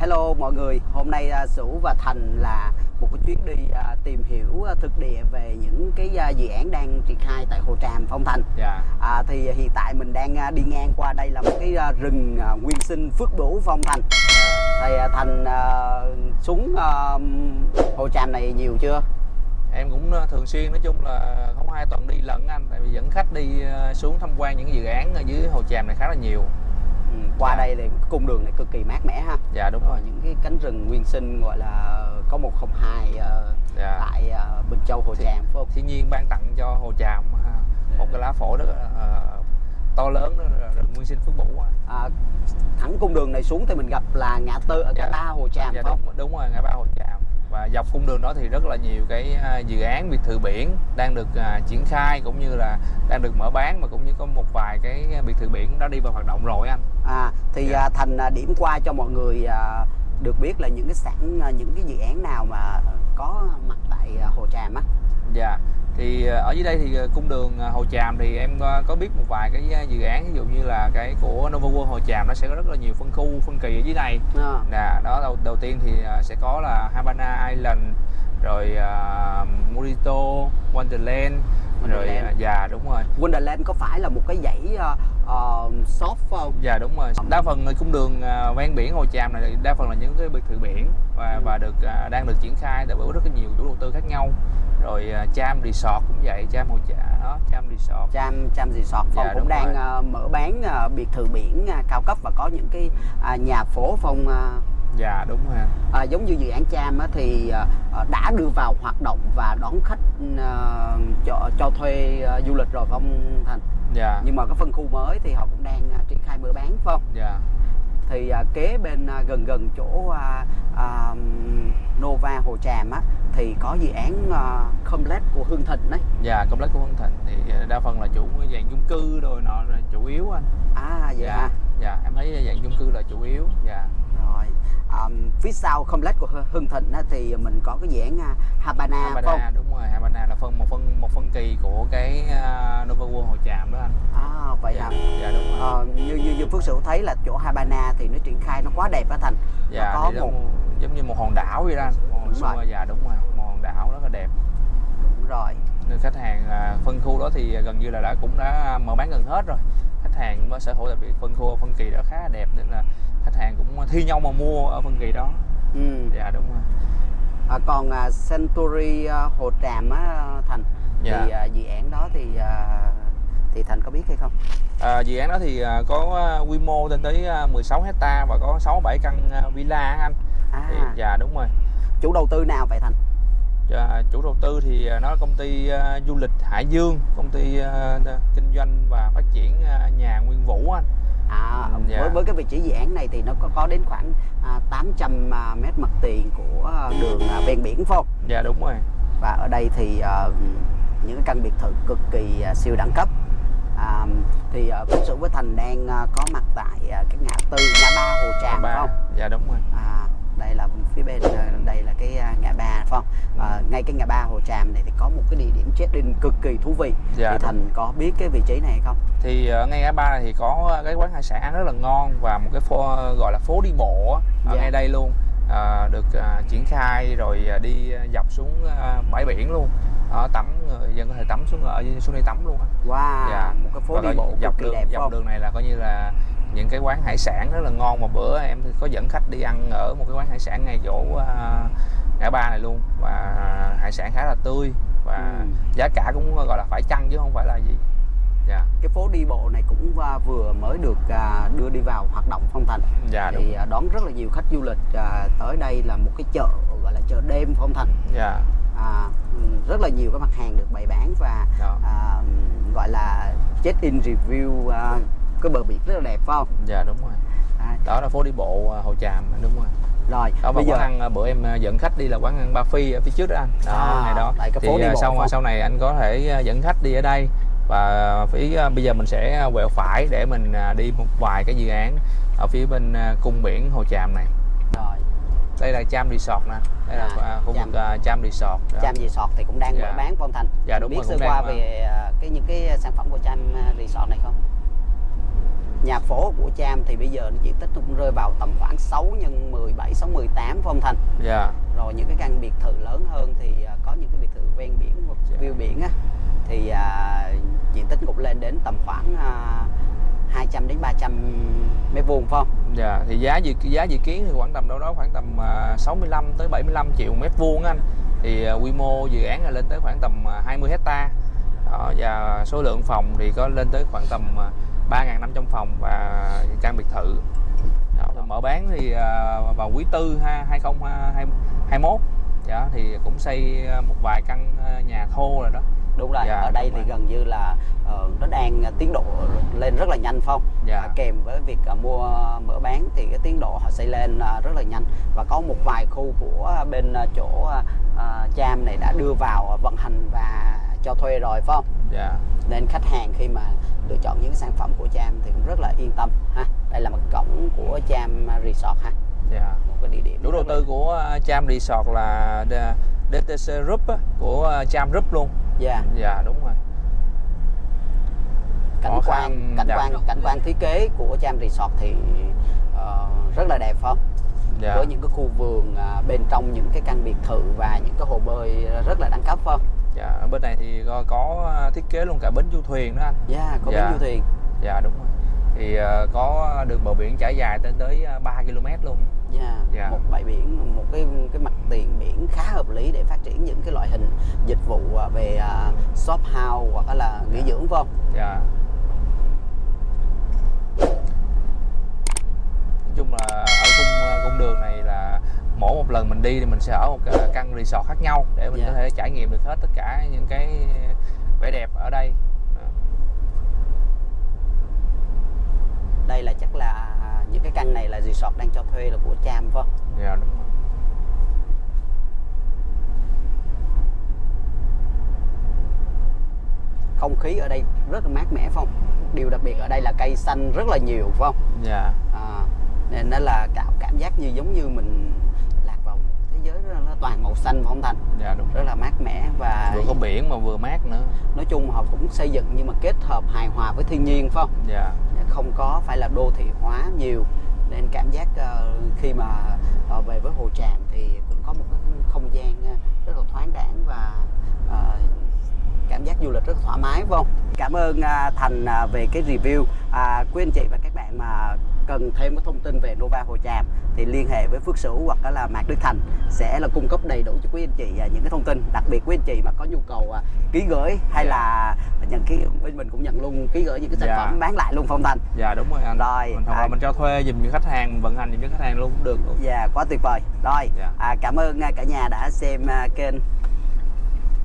Hello mọi người, hôm nay uh, Sửu và Thành là một cái chuyến đi uh, tìm hiểu uh, thực địa về những cái uh, dự án đang triển khai tại Hồ Tràm, Phong Thành. Dạ. À, thì hiện tại mình đang uh, đi ngang qua đây là một cái uh, rừng uh, nguyên sinh Phước Bửu, Phong Thành. Thì uh, Thành uh, xuống uh, Hồ Tràm này nhiều chưa? Em cũng thường xuyên nói chung là không hai tuần đi lận anh tại vì dẫn khách đi xuống tham quan những dự án ở dưới Hồ Tràm này khá là nhiều. Ừ, qua Dạ. đây thì cung đường này cực kỳ mát mẻ ha. Dạ đúng Rồi rồi. những cái cánh rừng nguyên sinh gọi là có 102 uh, Dạ. tại uh, Bình Châu Hồ Tràm phải không? Thiên nhiên ban tặng cho Hồ Tràm ha, một cái lá phổi rất ờ, to lớn đó là rừng nguyên sinh Phước Bủ. à, thẳng cung đường này xuống thì mình gặp là ngã tư ở ngã Dạ. ba Hồ Tràm Dạ phải không? đúng đúng rồi ngã ba Hồ Tràm và dọc cung đường đó thì rất là nhiều cái à, dự án biệt thự biển đang được à, triển khai cũng như là đang được mở bán mà cũng như có một vài cái biệt thự biển đã đi vào hoạt động rồi anh. À, thì Dạ. à, Thành điểm qua cho mọi người à, được biết là những cái sản những cái dự án nào mà có mặt tại à, Hồ Tràm á. Dạ thì ờ, ở dưới đây thì ờ, cung đường ờ, Hồ Tràm thì em có biết một vài cái dự án ví dụ như là cái của Nova World Hồ Tràm nó sẽ có rất là nhiều phân khu phân kỳ ở dưới này. À, nè đó đầu, đầu tiên thì sẽ có là Havana Island rồi uh, Morito Wonderland rồi Wonderland. ờ, dạ đúng rồi. Wonderland có phải là một cái dãy à, soft phải không? dạ đúng rồi đa phần cung đường ờ, ven biển Hồ Tràm này đa phần là những cái biệt thự biển và Ừ. và được ờ, đang được triển khai tại bởi rất là nhiều chủ đầu tư khác nhau rồi uh, Cham Resort cũng vậy Cham Hồ Tràm đó Cham Resort Cham Cham Resort Phong Dạ, cũng đang rồi. à, mở bán à, biệt thự biển à, cao cấp và có những cái à, nhà phố Phong à, dạ đúng rồi à, giống như dự án Cham á, thì à, à, đã đưa vào hoạt động và đón khách à, cho cho thuê à, du lịch rồi Phong Thành. dạ Nhưng mà cái phân khu mới thì họ cũng đang à, triển khai mở bán phải không? dạ thì à, kế bên à, gần gần chỗ à, à, Nova Hồ Tràm á thì có dự án à, complex của Hương Thịnh đấy. dạ complex của Hưng Thịnh thì ờ, đa phần là chủ dạng chung cư rồi nọ là chủ yếu anh À vậy dạ ha. dạ em thấy dạng chung cư là chủ yếu dạ. À, phía sau complex của Hư- Hương Thịnh á, thì mình có cái dự án à, Habana, phải không? Đúng rồi Havana là phân một phân một phân kỳ của cái uh, Nova World Hồ Tràm đó anh À vậy dạ, hả? dạ đúng rồi Ờ, như như như Phước Sửu thấy là chỗ Habana thì nó triển khai nó quá đẹp á Thành. dạ nó có một giống như một hòn đảo vậy đó anh một Đúng rồi. dạ đúng rồi một hòn đảo rất là đẹp đúng rồi. nên khách hàng à, phân khu đó thì gần như là đã cũng đã mở bán gần hết rồi khách hàng cũng sở hữu đặc biệt phân khu phân kỳ đó khá là đẹp nên là khách hàng cũng thi nhau mà mua ở phân kỳ đó Ừ. dạ đúng rồi À, còn à, Century à, Hồ Tràm á Thành thì Dạ. à, dự án đó thì à, thì Thành có biết hay không? À, dự án đó thì à, có à, quy mô lên tới à, 16 hecta và có 6 7 căn à, villa anh. Thì, À, dạ đúng rồi. chủ đầu tư nào vậy Thành? À, chủ đầu tư thì à, nó là công ty à, du lịch Hải Dương, công ty kinh doanh và phát triển nhà Nguyên Vũ anh. À, Ừ, dạ. với với cái vị trí dự án này thì nó có có đến khoảng à, 800 à, mét mặt tiền của đường à, ven biển phải không? Dạ đúng rồi. Và ở đây thì à, những cái căn biệt thự cực kỳ à, siêu đẳng cấp. À, thì à, Phước Sửu với Thành đang à, có mặt tại à, cái ngã tư ngã ba Hồ Tràm phải Ba. không? Dạ đúng rồi. À, đây là phía bên à, đây là cái à, ngã ba phải không? À, ngay cái ngã ba Hồ Tràm này thì có một cái địa điểm check-in cực kỳ thú vị. Dạ, thì. Thành có biết cái vị trí này hay không? Thì ở ngay ngã ba này thì có cái quán hải sản ăn rất là ngon và một cái phố gọi là phố đi bộ ở Dạ. ngay đây luôn. À, được à, triển khai rồi à, đi à, dọc xuống à, bãi biển luôn. Đó, tắm người dân có thể tắm xuống ở xuống đây tắm luôn. Wow, Dạ. một cái phố Và đi bộ cực dọc kỳ đường dọc không? đường này là coi như là những cái quán hải sản rất là ngon. Mà bữa em có dẫn khách đi ăn ở một cái quán hải sản ngay chỗ à, ngã ba này luôn. Và hải sản khá là tươi và Ừ. giá cả cũng gọi là phải chăng chứ không phải là gì. Dạ. Cái phố đi bộ này cũng à, vừa mới được à, đưa đi vào hoạt động phong thành. Dạ đúng. thì à, đón rất là nhiều khách du lịch tới đây là một cái chợ gọi là chợ đêm phong thành. Dạ. À, rất là nhiều các mặt hàng được bày bán và Đó. à, gọi là check in review à, cái bờ biển rất là đẹp phải không? Dạ đúng rồi. À, đó là phố đi bộ à, hồ tràm đúng rồi. Rồi đó bây giờ ăn à, bữa em à, dẫn khách đi là quán ăn ba phi ở phía trước đó anh. Đó À, ngay đó. tại cái phố thì đi bộ sau không? sau này anh có thể dẫn khách đi ở đây. Và phía bây giờ mình sẽ quẹo phải để mình đi một vài cái dự án ở phía bên cung biển hồ tràm này. Rồi. Đây là Cham Resort nè. Đây là À, à, khu vực Cham. Resort đó. Cham Resort thì cũng đang Dạ. mở bán phong thành Dạ, đúng biết rồi, sơ qua về cái những cái sản phẩm của Cham Resort này không nhà phố của Cham thì bây giờ diện tích cũng rơi vào tầm khoảng 6 nhân 17 6 18 phải không Thành dạ rồi những cái căn biệt thự lớn hơn thì à, có những cái biệt thự ven biển hoặc Dạ. view biển á thì à, diện tích cũng lên đến tầm khoảng à, 200 đến 300 mét vuông phải không Dạ, thì giá dự giá dự kiến thì khoảng tầm đâu đó khoảng tầm à, 65 tới 75 triệu mét vuông anh. Thì à, quy mô dự án là lên tới khoảng tầm à, 20 hecta Đó, và số lượng phòng thì có lên tới khoảng tầm à, 3.500 phòng và căn biệt thự. Đó, mở bán thì à, vào quý tư ha- 2021 dạ, thì cũng xây à, một vài căn à, nhà thô rồi đó. đúng rồi Dạ, ở đây thì rồi. gần như là ờ, nó đang tiến độ lên rất là nhanh không Dạ. Kèm với việc mua mở bán thì cái tiến độ họ xây lên rất là nhanh và có một vài khu của bên chỗ Cham này đã đưa vào vận hành và cho thuê rồi phải không Dạ. nên khách hàng khi mà lựa chọn những sản phẩm của Cham thì cũng rất là yên tâm ha đây là một cổng của Cham Resort ha Dạ. một cái địa điểm Chủ đầu tư của à, Cham Resort là D- DTC Group của à, Cham Group luôn. dạ Dạ đúng rồi. cảnh Khó quan cảnh dạ. quan cảnh quan thiết kế của Cham Resort thì ờ, rất là đẹp không Dạ. với những cái khu vườn à, bên trong những cái căn biệt thự và những cái hồ bơi rất là đẳng cấp phải không Dạ, ở bên này thì có, có thiết kế luôn cả bến du thuyền đó anh. dạ có Dạ. bến du thuyền Dạ đúng rồi. Thì à, có đường bờ biển trải dài tới à, 3 km luôn. dạ Dạ. một bãi biển một cái cái mặt tiền biển khá hợp lý để phát triển những cái loại hình dịch vụ à, về à, shop house hoặc là nghỉ Dạ. dưỡng phải không Dạ. Nói chung là ở cung à, cung đường này là mỗi một lần mình đi thì mình sẽ ở một căn resort khác nhau để mình Dạ. có thể trải nghiệm được hết tất cả những cái vẻ đẹp ở đây. Đây là chắc là những cái căn này là resort đang cho thuê là của Cham phải không Dạ đúng rồi. không khí ở đây rất là mát mẻ phải không điều đặc biệt ở đây là cây xanh rất là nhiều phải không Dạ. à, nên nó là cảm cảm giác như giống như mình lạc vào một thế giới rất là toàn màu xanh phải không thành Dạ đúng. rất là mát mẻ và Vừa có biển mà vừa mát nữa. nói chung họ cũng xây dựng nhưng mà kết hợp hài hòa với thiên nhiên phải không Dạ. không có phải là đô thị hóa nhiều nên cảm giác ờ, khi mà ờ, về với hồ tràm thì cũng có một cái không gian ờ, rất là thoáng đãng và cảm giác du lịch rất thoải mái phải không cảm ơn thành về cái review à, quý anh chị và các bạn mà cần thêm cái thông tin về Nova Hồ Tràm thì liên hệ với Phước Sửu hoặc là Mạc Đức Thành sẽ là cung cấp đầy đủ cho quý anh chị à, những cái thông tin đặc biệt quý anh chị mà có nhu cầu à, ký gửi hay Dạ. là nhận ký bên mình cũng nhận luôn ký gửi những cái sản Dạ. phẩm bán lại luôn phong thành Dạ đúng rồi anh. Rồi, Mình, hoặc à. là mình cho thuê giùm cho khách hàng, vận hành giùm cho khách hàng luôn cũng được luôn. Dạ quá tuyệt vời. Rồi, Dạ. à, cảm ơn à, cả nhà đã xem kênh